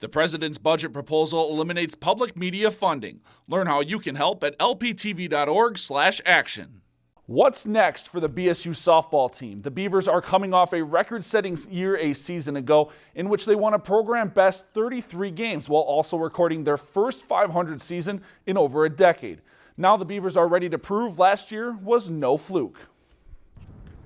The president's budget proposal eliminates public media funding. Learn how you can help at lptv.org/action. What's next for the BSU softball team? The Beavers are coming off a record-setting year a season ago in which they won a program best 33 games while also recording their first 500 season in over a decade. Now the Beavers are ready to prove last year was no fluke.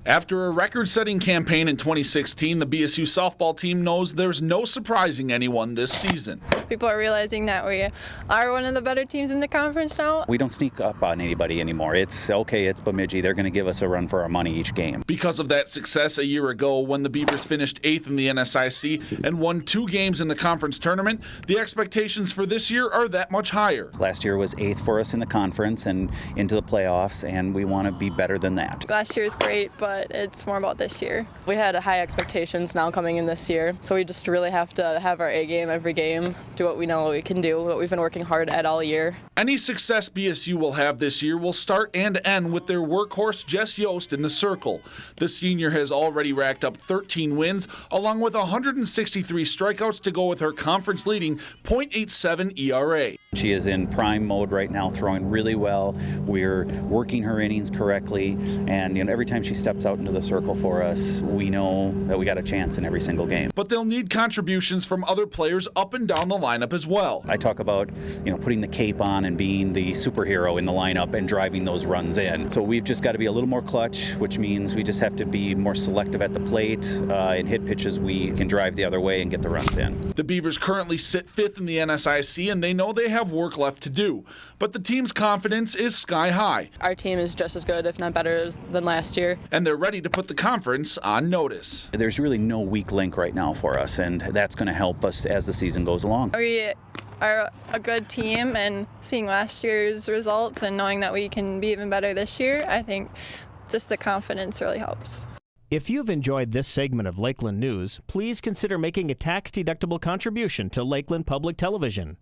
After a record setting campaign in 2016, the BSU softball team knows there's no surprising anyone this season. People are realizing that we are one of the better teams in the conference now. We don't sneak up on anybody anymore. It's okay, it's Bemidji. They're going to give us a run for our money each game. Because of that success a year ago when the Beavers finished eighth in the NSIC and won two games in the conference tournament, the expectations for this year are that much higher. Last year was eighth for us in the conference and into the playoffs, and we want to be better than that. Last year was great, but but it's more about this year. We had high expectations now coming in this year, so we just really have to have our A game every game, do what we know we can do, what we've been working hard at all year. Any success BSU will have this year will start and end with their workhorse Jess Yost in the circle. The senior has already racked up 13 wins, along with 163 strikeouts to go with her conference leading .87 ERA. She is in prime mode right now, throwing really well. We're working her innings correctly, and you know, every time she steps out into the circle for us, we know that we got a chance in every single game. But they'll need contributions from other players up and down the lineup as well. I talk about, you know, putting the cape on and being the superhero in the lineup and driving those runs in. So we've just got to be a little more clutch, which means we just have to be more selective at the plate uh, and hit pitches we can drive the other way and get the runs in. The Beavers currently sit fifth in the NSIC, and they know they have have work left to do, but the team's confidence is sky high. Our team is just as good, if not better, than last year. And they're ready to put the conference on notice. There's really no weak link right now for us, and that's going to help us as the season goes along. We are a good team, and seeing last year's results and knowing that we can be even better this year, I think just the confidence really helps. If you've enjoyed this segment of Lakeland News, please consider making a tax-deductible contribution to Lakeland Public Television.